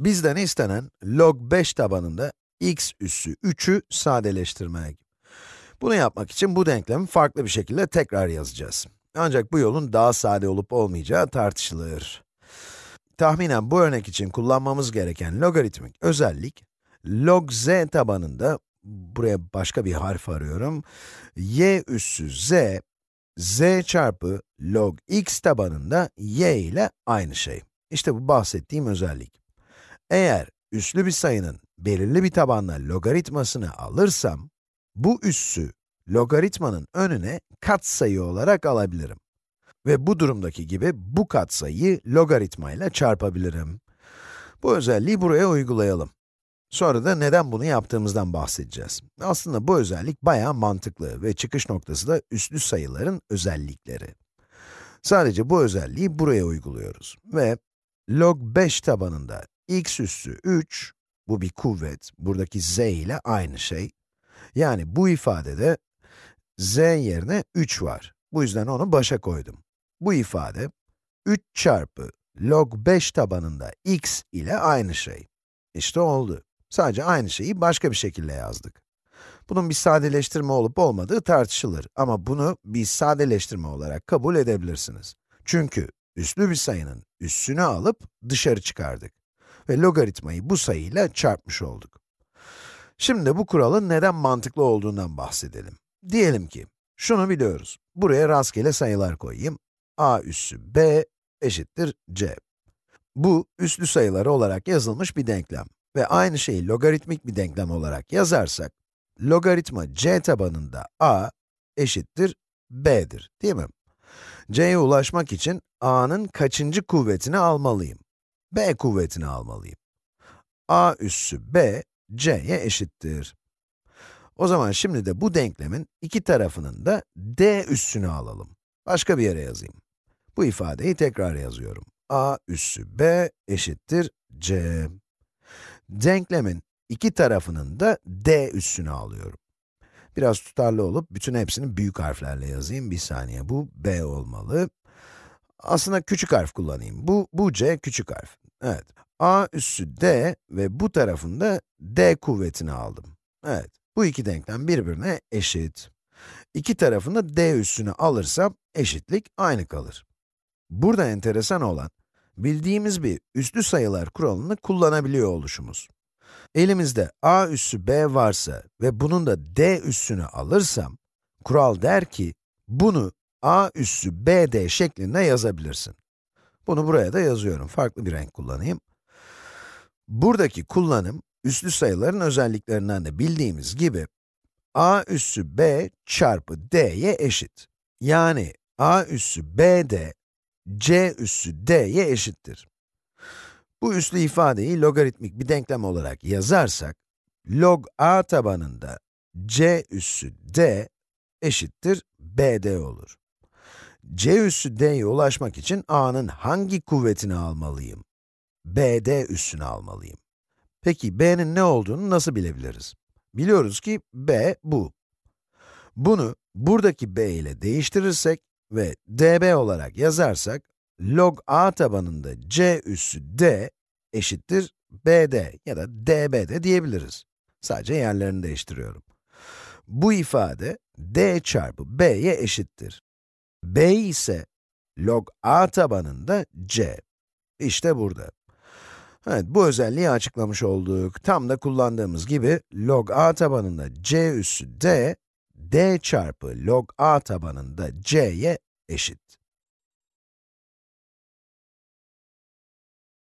Bizden istenen log 5 tabanında x üssü 3'ü sadeleştirmek. Bunu yapmak için bu denklemi farklı bir şekilde tekrar yazacağız. Ancak bu yolun daha sade olup olmayacağı tartışılır. Tahminen bu örnek için kullanmamız gereken logaritmik özellik, log z tabanında, buraya başka bir harf arıyorum, y üssü z, z çarpı log x tabanında y ile aynı şey. İşte bu bahsettiğim özellik. Eğer üslü bir sayının belirli bir tabanla logaritmasını alırsam, bu üssü logaritmanın önüne katsayı olarak alabilirim. Ve bu durumdaki gibi bu katsayıyı logaritma ile çarpabilirim. Bu özelliği buraya uygulayalım. Sonra da neden bunu yaptığımızdan bahsedeceğiz. Aslında bu özellik bayağı mantıklı ve çıkış noktası da üslü sayıların özellikleri. Sadece bu özelliği buraya uyguluyoruz ve log 5 tabanında x üssü 3, bu bir kuvvet, buradaki z ile aynı şey. Yani bu ifadede z yerine 3 var. Bu yüzden onu başa koydum. Bu ifade 3 çarpı log 5 tabanında x ile aynı şey. İşte oldu. Sadece aynı şeyi başka bir şekilde yazdık. Bunun bir sadeleştirme olup olmadığı tartışılır ama bunu bir sadeleştirme olarak kabul edebilirsiniz. Çünkü üslü bir sayının üssünü alıp dışarı çıkardık ve logaritmayı bu sayıyla çarpmış olduk. Şimdi bu kuralın neden mantıklı olduğundan bahsedelim. Diyelim ki, şunu biliyoruz. Buraya rastgele sayılar koyayım. a üssü b eşittir c. Bu, üslü sayıları olarak yazılmış bir denklem. Ve aynı şeyi logaritmik bir denklem olarak yazarsak, logaritma c tabanında a eşittir b'dir, değil mi? c'ye ulaşmak için a'nın kaçıncı kuvvetini almalıyım? B kuvvetini almalıyım. a üssü b, c'ye eşittir. O zaman şimdi de bu denklemin iki tarafının da d üssünü alalım. Başka bir yere yazayım. Bu ifadeyi tekrar yazıyorum. a üssü b eşittir c. Denklemin iki tarafının da d üssünü alıyorum. Biraz tutarlı olup bütün hepsini büyük harflerle yazayım. Bir saniye, bu b olmalı. Aslında küçük harf kullanayım. Bu, bu c küçük harf. Evet. a üssü d ve bu tarafında d kuvvetini aldım. Evet. Bu iki denklem birbirine eşit. İki tarafında d üssünü alırsam eşitlik aynı kalır. Burada enteresan olan, bildiğimiz bir üslü sayılar kuralını kullanabiliyor oluşumuz. Elimizde a üssü b varsa ve bunun da d üssünü alırsam, kural der ki, bunu a üssü bd şeklinde yazabilirsin. Bunu buraya da yazıyorum, farklı bir renk kullanayım. Buradaki kullanım, üslü sayıların özelliklerinden de bildiğimiz gibi, a üssü b çarpı d'ye eşit. Yani a üssü bd, c üssü d'ye eşittir. Bu üslü ifadeyi logaritmik bir denklem olarak yazarsak, log a tabanında c üssü d eşittir bd olur. C üssü d'ye ulaşmak için a'nın hangi kuvvetini almalıyım? bd üssünü almalıyım. Peki b'nin ne olduğunu nasıl bilebiliriz? Biliyoruz ki b bu. Bunu buradaki b ile değiştirirsek ve db olarak yazarsak, log a tabanında c üssü d eşittir bd ya da db'de diyebiliriz. Sadece yerlerini değiştiriyorum. Bu ifade d çarpı b'ye eşittir. B ise log a tabanında c. İşte burada. Evet, bu özelliği açıklamış olduk. Tam da kullandığımız gibi log a tabanında c üssü d, d çarpı log a tabanında c'ye eşit.